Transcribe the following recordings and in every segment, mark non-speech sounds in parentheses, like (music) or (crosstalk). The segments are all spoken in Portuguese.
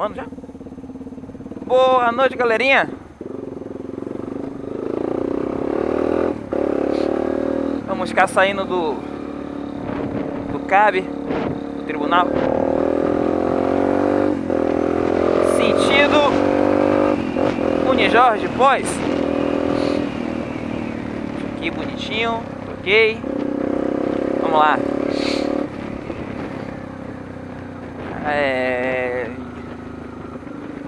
filmando já? Boa noite, galerinha. Vamos ficar saindo do do CAB, do tribunal. Sentido Unijorge Pós. Aqui bonitinho, ok. Vamos lá. É...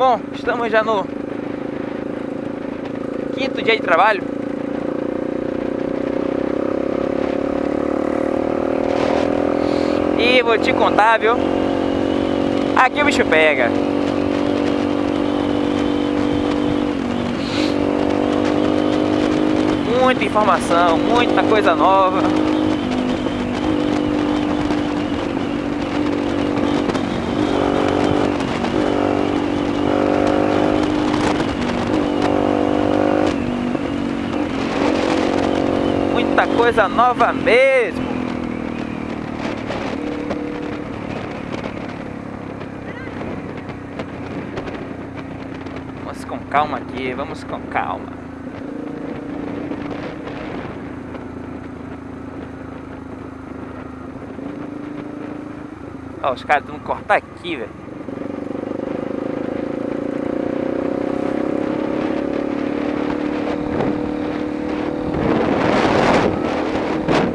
Bom, estamos já no quinto dia de trabalho. E vou te contar, viu? Aqui o bicho pega. Muita informação, muita coisa nova. muita coisa nova mesmo. Vamos com calma aqui, vamos com calma. Ó, os caras tentando cortar aqui, velho.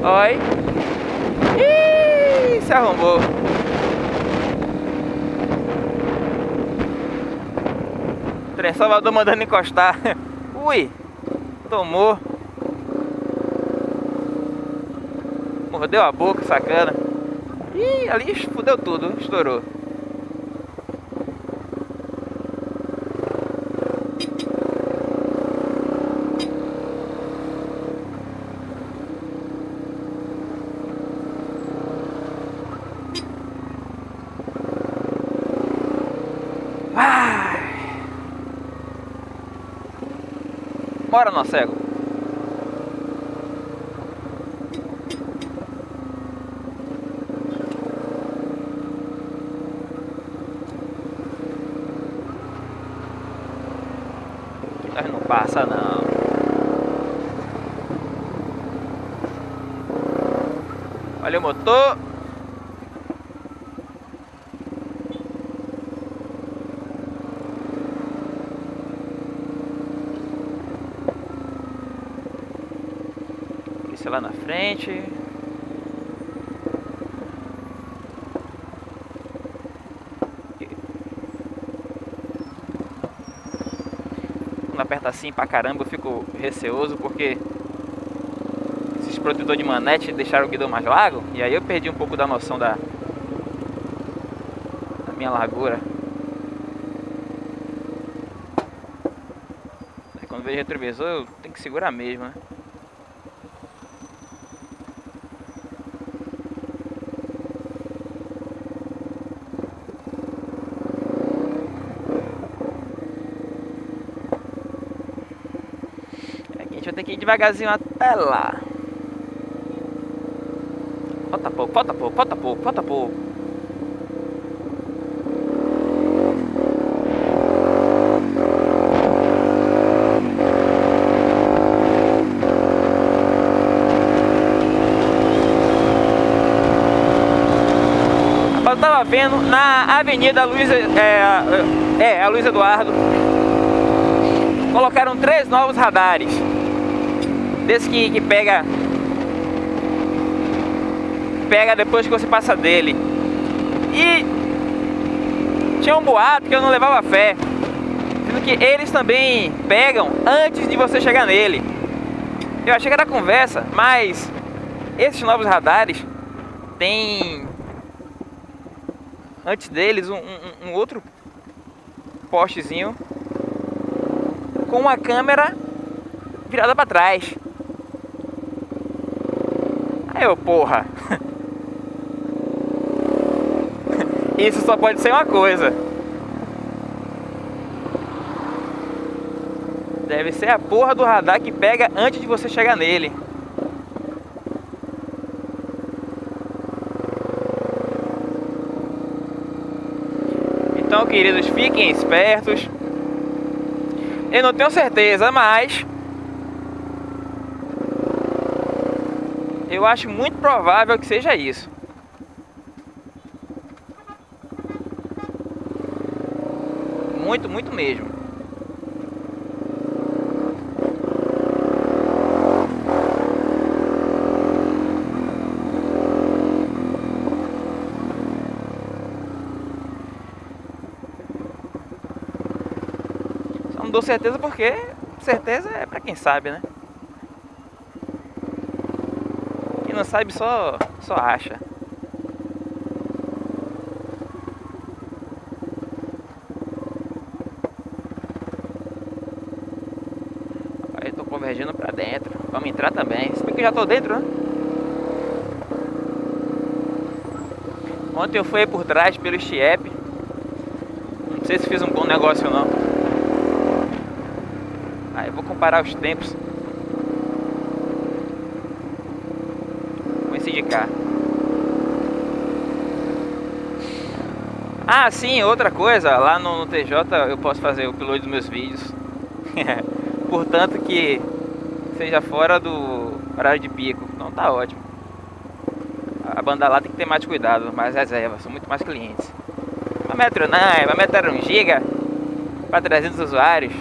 Oi. Ih, se arrombou. Trem Salvador mandando encostar. (laughs) Ui, tomou. Mordeu a boca, sacana. Ih, ali fudeu tudo, estourou. Bora, nosso cego. Nós não passa não. Olha o motor. Lá na frente. Quando aperta assim pra caramba eu fico receoso porque esses protetores de manete deixaram o guidão mais largo e aí eu perdi um pouco da noção da, da minha largura. Aí quando vejo retrovisor eu tenho que segurar mesmo, né? Ir devagarzinho até lá. Falta pouco, falta pouco, falta pouco, falta pouco. Eu vendo na Avenida Luiz, é, é, a Luiz Eduardo, colocaram três novos radares desse que, que pega pega depois que você passa dele. E tinha um boato que eu não levava fé sendo que eles também pegam antes de você chegar nele. Eu achei que era conversa mas esses novos radares tem antes deles um, um, um outro postezinho com uma câmera virada para trás eu, porra. Isso só pode ser uma coisa. Deve ser a porra do radar que pega antes de você chegar nele. Então queridos, fiquem espertos. Eu não tenho certeza, mas eu acho muito provável que seja isso. Muito, muito mesmo. Só não dou certeza porque certeza é pra quem sabe, né? Quem não sabe só, só acha. Aí tô convergindo pra dentro. Vamos entrar também. Se bem que eu já tô dentro, né? Ontem eu fui por trás pelo Chiep. Não sei se fiz um bom negócio ou não. Aí vou comparar os tempos. Esse de cá. Ah, sim, outra coisa. Lá no, no TJ eu posso fazer o upload dos meus vídeos. (laughs) Portanto que seja fora do horário de pico. Então tá ótimo. A banda lá tem que ter mais cuidado, mais reserva, são muito mais clientes. Uma metro não, uma metro 1 giga para 300 usuários.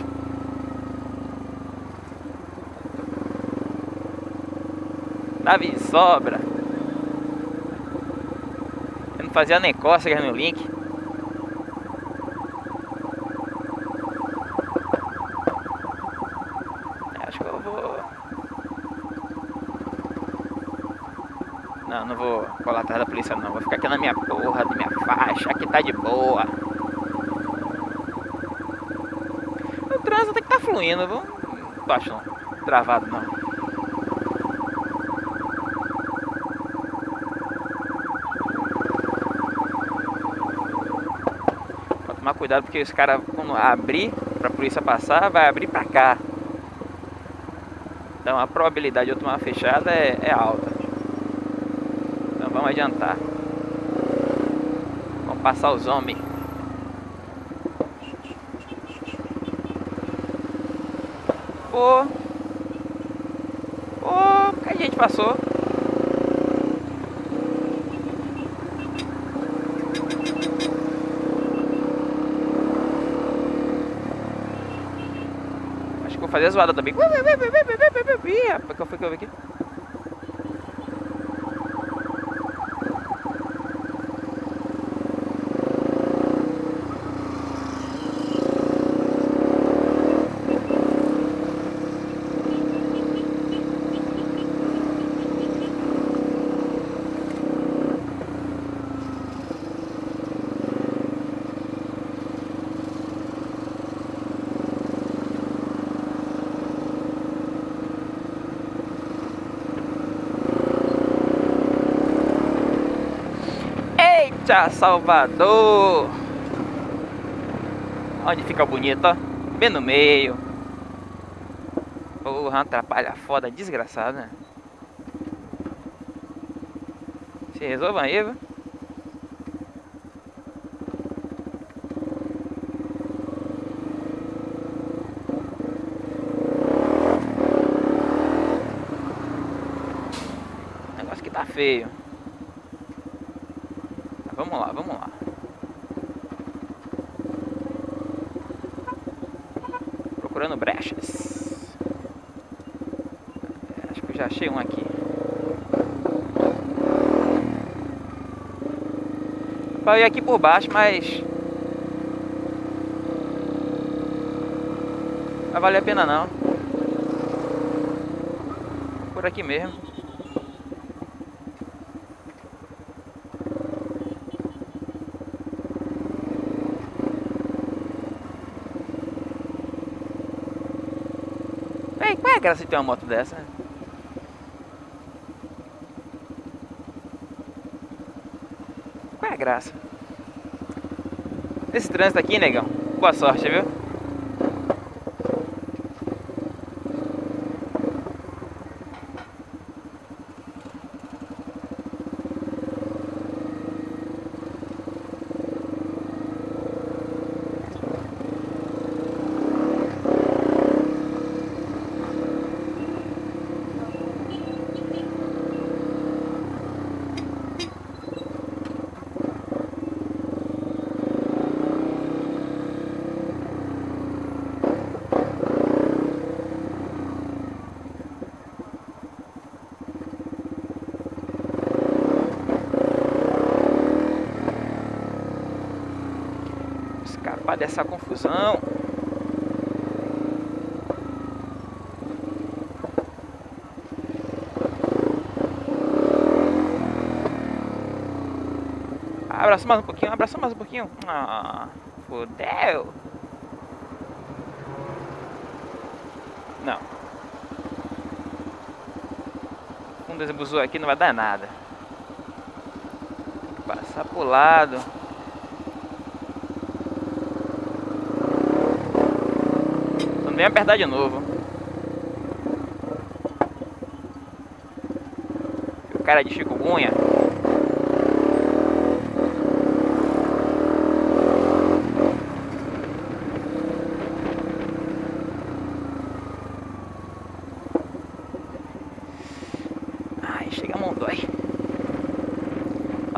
Dava de sobra. Não fazia nem cócegas no link. Acho que eu vou... Não, não vou colar atrás da polícia não. Vou ficar aqui na minha porra, de minha faixa. Aqui tá de boa. O trânsito tem que tá fluindo. Vou... Não tô achando travado não. Vou tomar cuidado porque os caras, quando abrir pra polícia passar, vai abrir pra cá. Então a probabilidade de eu tomar uma fechada é, é alta. Então vamos adiantar. Vamos passar os homens. Pô. Pô, a gente passou. Acho que vou fazer a zoada também. Rapaz, qual foi que eu vi aqui? Eita, Salvador! Onde fica bonito, ó. Bem no meio. Porra, atrapalha foda, desgraçado, né? Se resolva aí, viu? Negócio que tá feio. Vamos lá, vamos lá. Procurando brechas. É, acho que eu já achei um aqui. Eu aqui por baixo, mas... Vai valer a pena não. Por aqui mesmo. É a graça de ter uma moto dessa? Qual é a graça? Esse trânsito aqui, negão. Boa sorte, viu? Dessa confusão. Abraça mais um pouquinho, abraça mais um pouquinho. Ah, fodeu. Não. Um desabusou aqui não vai dar nada. Passar pro lado. Vem apertar de novo. O cara de chikungunya.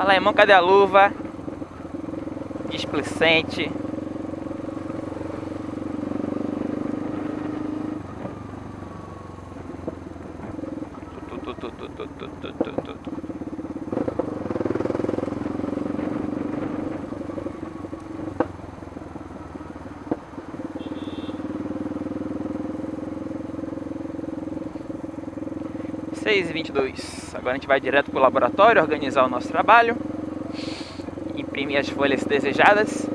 Fala irmão, cadê a luva? Displicente. Seis e vinte e dois. Agora a gente vai direto para o laboratório organizar o nosso trabalho, imprimir as folhas desejadas.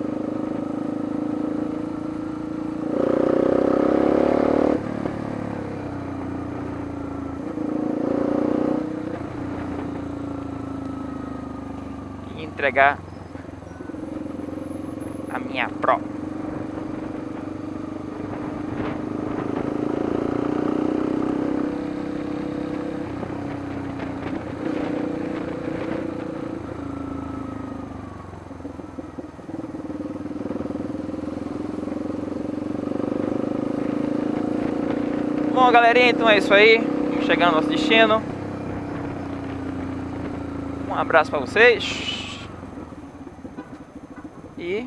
E entregar a minha prova. Bom, galerinha, então é isso aí. Chegar no nosso destino. Um abraço para vocês. E...